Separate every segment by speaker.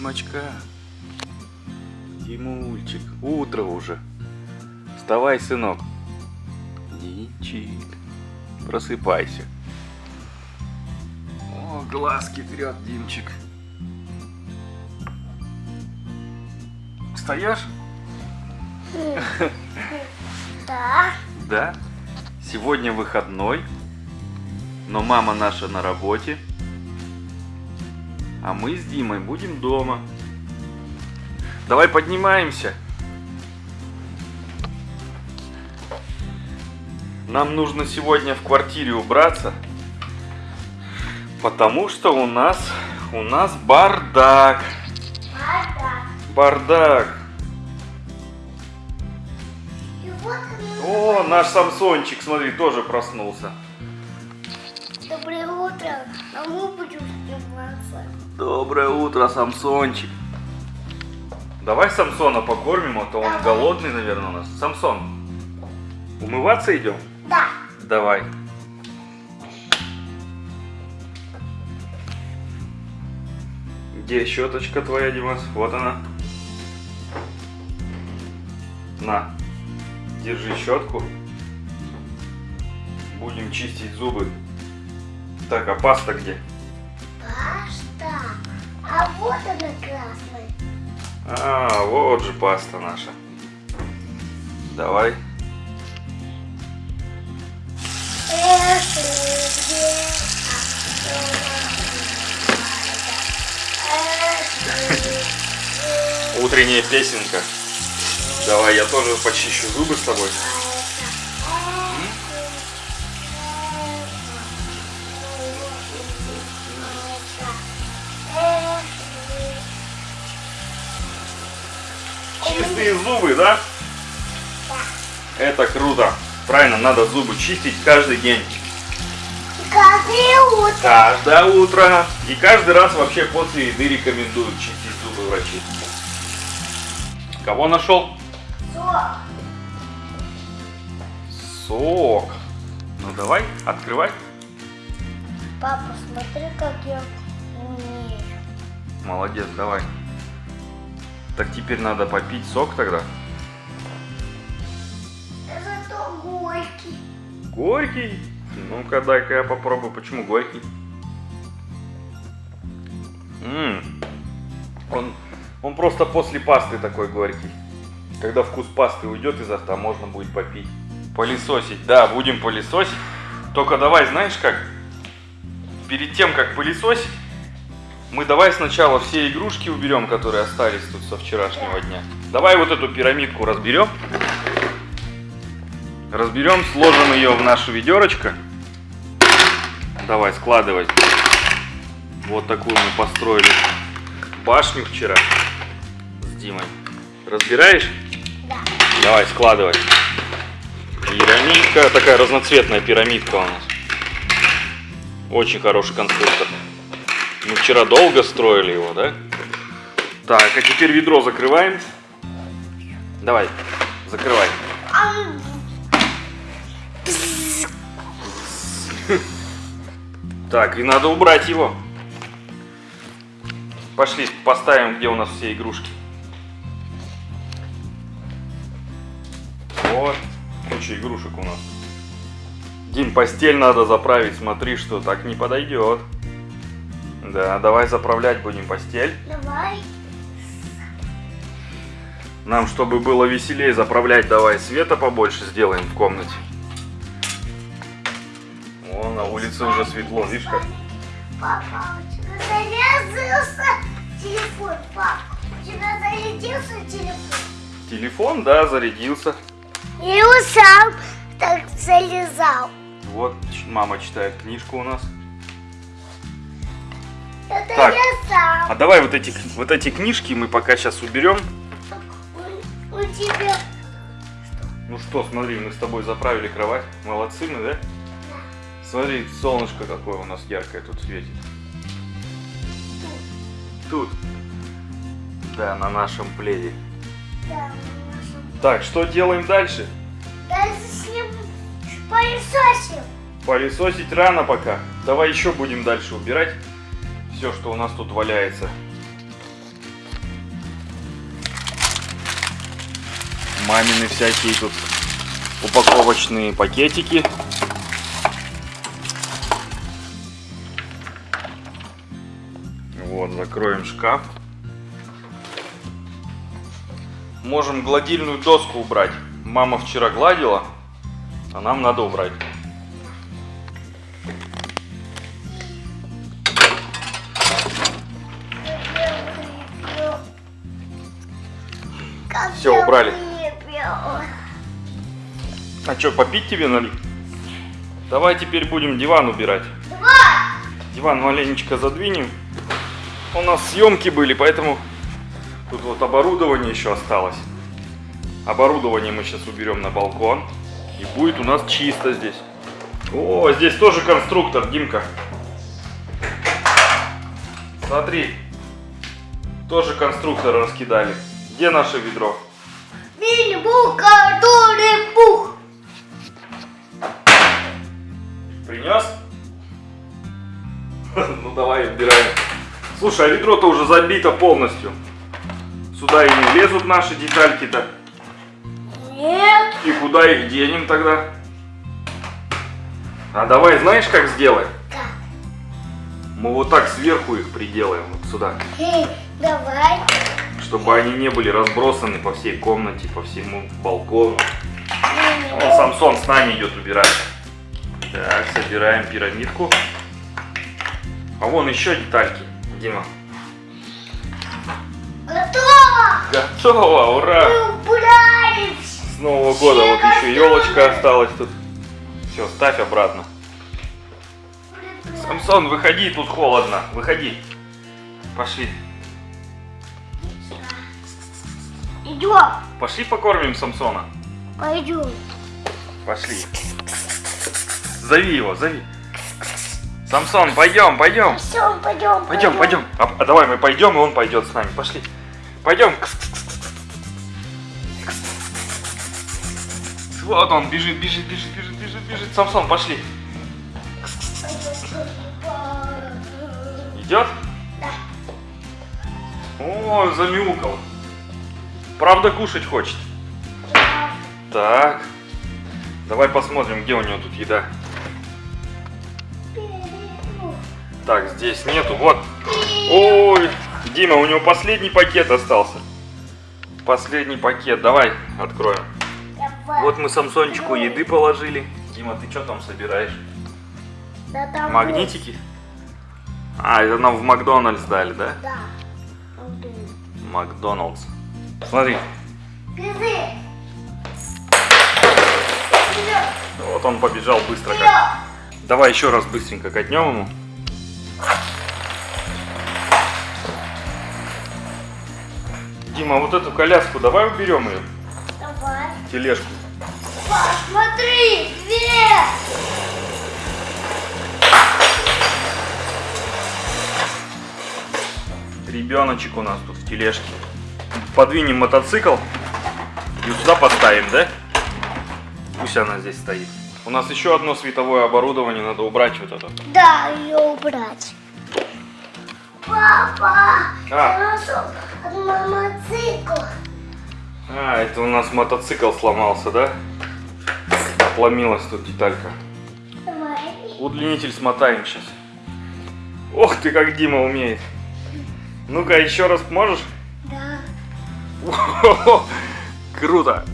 Speaker 1: Димочка. Димульчик. Утро уже. Вставай, сынок. Димчик. Просыпайся. О, глазки трет Димчик. Встаешь?
Speaker 2: Да.
Speaker 1: Да. Сегодня выходной. Но мама наша на работе. А мы с Димой будем дома. Давай поднимаемся. Нам нужно сегодня в квартире убраться. Потому что у нас у нас бардак.
Speaker 2: Да.
Speaker 1: Бардак.
Speaker 2: Вот
Speaker 1: О, наш Самсончик, смотри, тоже проснулся.
Speaker 2: Доброе утро. А мы будем.
Speaker 1: Доброе утро, Самсончик. Давай Самсона покормим, а то он
Speaker 2: Давай.
Speaker 1: голодный, наверное, у нас. Самсон, умываться идем?
Speaker 2: Да.
Speaker 1: Давай. Где щеточка твоя, Димас? Вот она. На, держи щетку. Будем чистить зубы. Так, а паста где?
Speaker 2: А вот она красная.
Speaker 1: А, вот же паста наша. Давай. Утренняя песенка. Давай, я тоже почищу зубы с тобой. Чистые зубы, да? Это круто. Правильно, надо зубы чистить каждый день.
Speaker 2: Каждое утро.
Speaker 1: Каждое утро. И каждый раз вообще после еды рекомендуют чистить зубы врачи. Кого нашел?
Speaker 2: Сок.
Speaker 1: Сок. Ну давай, открывай.
Speaker 2: Папа, смотри, как я умею.
Speaker 1: Молодец, давай. Так теперь надо попить сок тогда.
Speaker 2: Зато горький.
Speaker 1: Горький? Ну-ка, дай-ка я попробую. Почему горький? М, Он, он просто после пасты такой горький. Когда вкус пасты уйдет изо рта, можно будет попить. Пылесосить, да, будем пылесосить. Только давай, знаешь как? Перед тем, как пылесосить, мы давай сначала все игрушки уберем, которые остались тут со вчерашнего дня. Давай вот эту пирамидку разберем. Разберем, сложим ее в нашу ведерочко. Давай, складывай. Вот такую мы построили башню вчера с Димой. Разбираешь?
Speaker 2: Да.
Speaker 1: Давай, складывай. Пирамидка, такая разноцветная пирамидка у нас. Очень хороший конструктор. Мы вчера долго строили его, да? Так, а теперь ведро закрываем. Давай, закрывай. Так, и надо убрать его. Пошли, поставим, где у нас все игрушки. Вот, куча игрушек у нас. Дим, постель надо заправить, смотри, что так не подойдет. Да, давай заправлять будем постель.
Speaker 2: Давай.
Speaker 1: Нам, чтобы было веселее заправлять, давай света побольше сделаем в комнате. О, на улице уже светло, видишь как?
Speaker 2: Папа, у тебя зарядился телефон, пап. У тебя зарядился телефон.
Speaker 1: Телефон, да, зарядился.
Speaker 2: Я его сам так залезал.
Speaker 1: Вот мама читает книжку у нас. Так. А давай вот эти, вот эти книжки мы пока сейчас уберем.
Speaker 2: У, у тебя
Speaker 1: Ну что, смотри, мы с тобой заправили кровать. Молодцы мы, да? Смотри, солнышко какое у нас яркое тут светит. Тут. Да, на нашем пледе.
Speaker 2: да, наша-
Speaker 1: Так, что делаем дальше?
Speaker 2: Дальше с ним пылесосим.
Speaker 1: Пылесосить рано пока. Давай еще будем дальше убирать все, что у нас тут валяется. Мамины всякие тут упаковочные пакетики. Вот, закроем шкаф. Можем гладильную доску убрать. Мама вчера гладила, а нам надо убрать. А что, попить тебе налить? Давай теперь будем диван убирать. Диван маленечко задвинем. У нас съемки были, поэтому тут вот оборудование еще осталось. Оборудование мы сейчас уберем на балкон. И будет у нас чисто здесь. О, здесь тоже конструктор, Димка. Смотри. Тоже конструктор раскидали. Где наше ведро?
Speaker 2: Мини-бух, который бух.
Speaker 1: Принес? Ну давай убираем. Слушай, а ведро-то уже забито полностью. Сюда и не влезут наши детальки-то.
Speaker 2: Нет.
Speaker 1: И куда их денем тогда? А давай знаешь как сделаем?
Speaker 2: Как?
Speaker 1: Мы вот так сверху их приделаем вот сюда.
Speaker 2: Хей, давай.
Speaker 1: Чтобы они не были разбросаны по всей комнате, по всему балкону. Вон Самсон с нами идет убирать. Так, собираем пирамидку. А вон еще детальки, Дима.
Speaker 2: Готово.
Speaker 1: Готово, ура!
Speaker 2: Мы.
Speaker 1: С Нового года вот еще елочка осталась тут. Все, ставь обратно. Самсон, выходи, тут холодно. Выходи. Пошли.
Speaker 2: Идем.
Speaker 1: Пошли покормим Самсона.
Speaker 2: Пойдем.
Speaker 1: Пошли. Зови его, зови. Самсон, пойдем, пойдем.
Speaker 2: Все, пойдем.
Speaker 1: Пойдем, пойдем. А, а давай мы пойдем, и он пойдет с нами. Пошли. Пойдем. Вот он бежит, бежит, бежит, бежит, бежит, бежит. Самсон, пошли. Идет? О, замяукал. Правда кушать хочет. Так. Давай посмотрим, где у него тут еда. Так, здесь нету. Вот. Ой, Дима, у него последний пакет остался. Последний пакет. Давай откроем. Вот мы Самсончику еды положили. Дима, ты что там собираешь?
Speaker 2: Да, там
Speaker 1: Магнитики? А, это нам в Макдональдс дали, да?
Speaker 2: Да.
Speaker 1: Макдоналдс. Смотри, вот он побежал быстро как. Давай еще раз быстренько катнем ему. Дима, вот эту коляску давай уберем ее,
Speaker 2: Давай.
Speaker 1: тележку.
Speaker 2: Посмотри, вверх.
Speaker 1: Ребеночек у нас тут в тележке. Подвинем мотоцикл и сюда поставим, да? Пусть она здесь стоит. У нас еще одно световое оборудование, надо убрать вот это.
Speaker 2: Да, ее убрать. Папа,
Speaker 1: А.
Speaker 2: мотоцикл.
Speaker 1: А, это у нас мотоцикл сломался, да? Отломилась тут деталька.
Speaker 2: Давай.
Speaker 1: Удлинитель смотаем сейчас. Ох ты, как Дима умеет. Ну-ка, еще раз можешь?
Speaker 2: Да.
Speaker 1: О, Круто.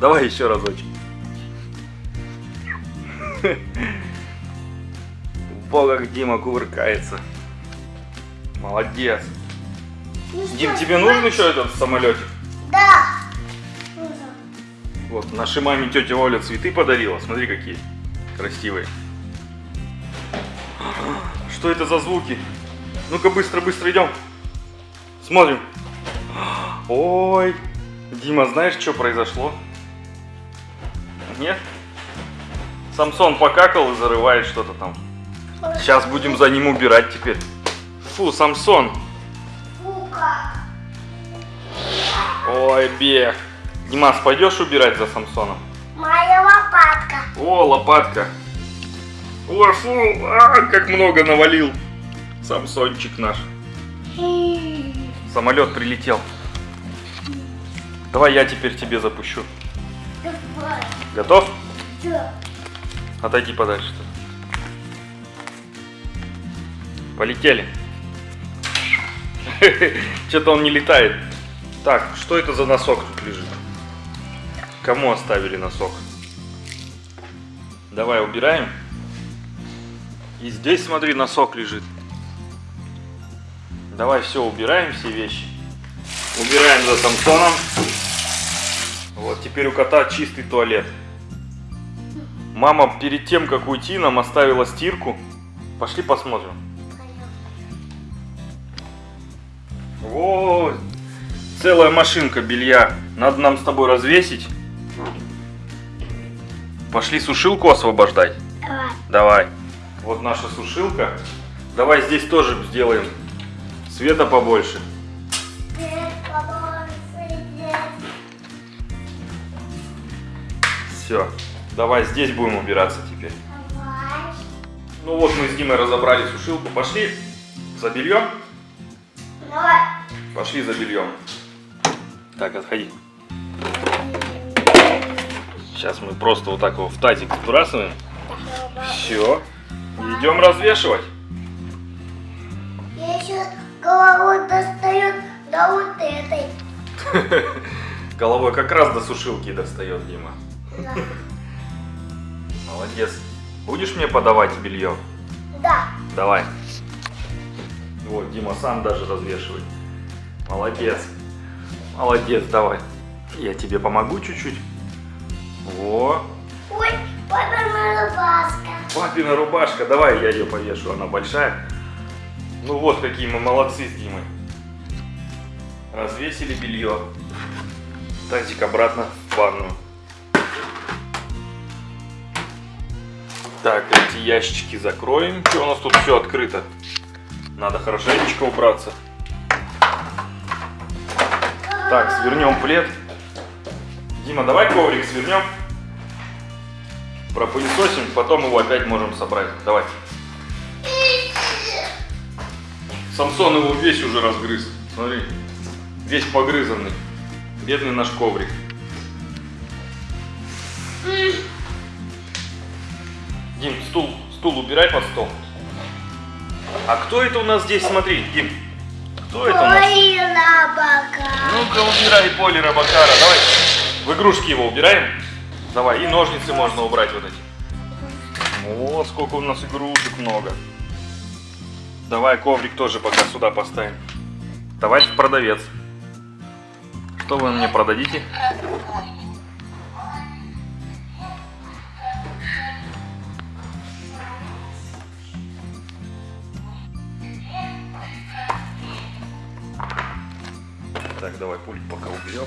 Speaker 1: Давай еще разочек. Во, как Дима кувыркается. Молодец.
Speaker 2: Ну
Speaker 1: Дим,
Speaker 2: что,
Speaker 1: тебе нужен еще этот самолетик?
Speaker 2: Да.
Speaker 1: Вот, нашей маме тетя Оля цветы подарила. Смотри, какие красивые. Что это за звуки? Ну-ка, быстро-быстро идем. Смотрим. Ой, Дима, знаешь, что произошло? Нет? Самсон покакал и зарывает что-то там. Сейчас будем за ним убирать теперь. Фу, Самсон. Ой, бег. Димас, пойдешь убирать за Самсоном?
Speaker 2: Моя лопатка.
Speaker 1: О, лопатка. Ой, фу, а, как много навалил. Самсончик наш. Самолет прилетел. Давай я теперь тебе запущу.
Speaker 2: Давай.
Speaker 1: Готов?
Speaker 2: Да.
Speaker 1: Отойди подальше. Полетели. Что-то он не летает. Так, что это за носок тут лежит? Кому оставили носок? Давай убираем. И здесь, смотри, носок лежит. Давай все, убираем все вещи. Убираем за Самсоном. Вот, теперь у кота чистый туалет. Мама перед тем, как уйти, нам оставила стирку. Пошли посмотрим. О, целая машинка белья. Надо нам с тобой развесить. Пошли сушилку освобождать.
Speaker 2: Давай.
Speaker 1: Давай. Вот наша сушилка. Давай здесь тоже сделаем света побольше. Все. Давай здесь будем убираться теперь.
Speaker 2: Давай.
Speaker 1: Ну вот мы с Димой разобрали сушилку. Пошли за бельем.
Speaker 2: Давай.
Speaker 1: Пошли за бельем. Так, отходи. Сейчас мы просто вот так его в тазик сбрасываем. Все. Идем развешивать.
Speaker 2: Я еще голову достаю до вот этой.
Speaker 1: Головой как раз до сушилки достает Дима.
Speaker 2: Да.
Speaker 1: Молодец. Будешь мне подавать белье?
Speaker 2: Да.
Speaker 1: Давай. Вот, Дима сам даже развешивает. Молодец. Молодец, давай. Я тебе помогу чуть-чуть. Во.
Speaker 2: Ой, папина рубашка.
Speaker 1: Папина рубашка, давай я ее повешу, она большая. Ну вот какие мы молодцы с Димой. Развесили белье. Тазик обратно в ванную. Так, эти ящички закроем. Что у нас тут все открыто? Надо хорошенечко убраться. Так, свернем плед. Дима, давай коврик свернем. Пропылесосим, потом его опять можем собрать. Давай. Самсон его весь уже разгрыз. Смотри. Весь погрызанный. Бедный наш коврик. Дим, стул, стул убирай под стол. А кто это у нас здесь? Смотри, Дим. Кто это у нас? Ну-ка, убирай поле Робокара. Давай. В игрушки его убираем. Давай, и ножницы можно убрать вот эти. Вот сколько у нас игрушек много. Давай коврик тоже пока сюда поставим. Товарищ продавец. Что вы мне продадите? Так, давай пульт пока уберем.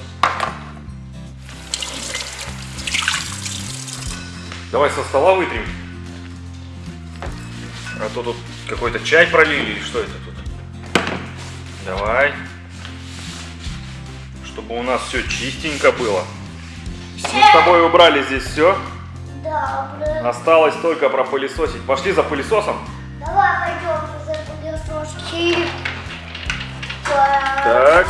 Speaker 1: Давай со стола вытрем. А то тут какой-то чай пролили или что это тут? Давай. Чтобы у нас все чистенько было. Мы с тобой убрали здесь все.
Speaker 2: Добрый.
Speaker 1: Осталось только пропылесосить. Пошли за пылесосом.
Speaker 2: Давай пойдем за пылесоски.
Speaker 1: Так.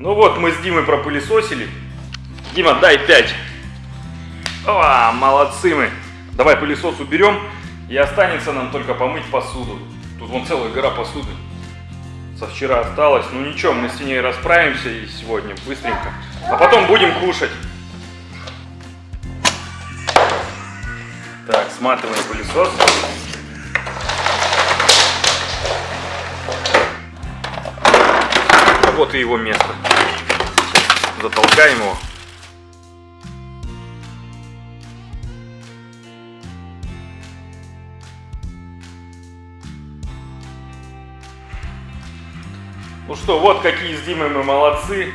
Speaker 1: Ну вот, мы с Димой пропылесосили. Дима, дай 5. О, молодцы мы. Давай пылесос уберем, и останется нам только помыть посуду. Тут вон целая гора посуды. Со вчера осталось. Ну ничего, мы с ней расправимся и сегодня быстренько. А потом будем кушать. Так, сматываем пылесос. Вот и его место. Затолкаем его. Ну что, вот какие с Димой мы молодцы.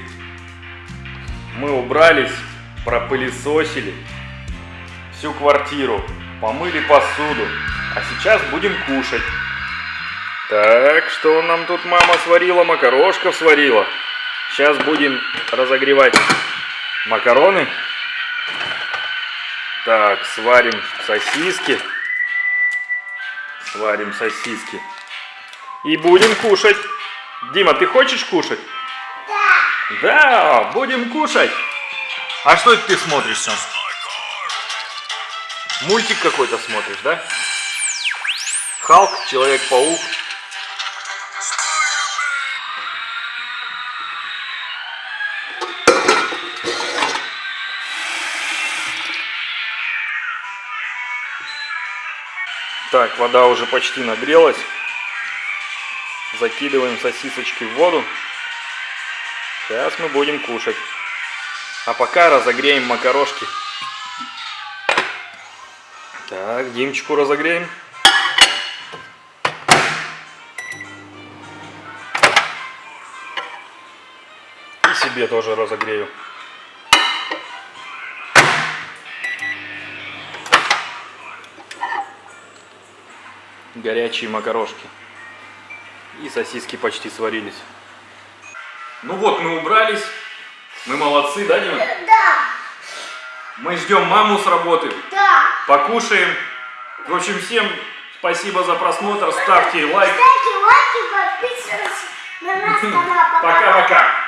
Speaker 1: Мы убрались, пропылесосили всю квартиру, помыли посуду. А сейчас будем кушать. Так, что нам тут мама сварила? Макарошков сварила. Сейчас будем разогревать макароны. Так, сварим сосиски. Сварим сосиски. И будем кушать. Дима, ты хочешь кушать?
Speaker 2: Да.
Speaker 1: Да, будем кушать. А что это ты смотришь, Сем? Мультик какой-то смотришь, да? Халк, Человек-паук. Так, вода уже почти нагрелась. Закидываем сосисочки в воду. Сейчас мы будем кушать. А пока разогреем макарошки. Так, Димчику разогреем. И себе тоже разогрею. Горячие макарошки. И сосиски почти сварились. Ну вот, мы убрались. Мы молодцы, да, Дима?
Speaker 2: Да.
Speaker 1: Мы ждем маму с работы.
Speaker 2: Да.
Speaker 1: Покушаем. В общем, всем спасибо за просмотр. Ставьте лайк.
Speaker 2: Ставьте лайки, подписывайтесь на наш канал.
Speaker 1: Пока-пока.